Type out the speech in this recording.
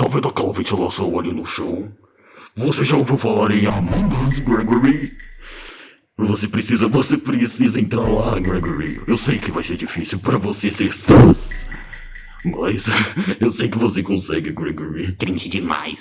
Tá vendo aquela ventilação ali no chão? Você já ouviu falar em Among Gregory? Você precisa, você precisa entrar lá, Gregory. Eu sei que vai ser difícil pra você ser sus. Mas eu sei que você consegue, Gregory. Triste demais.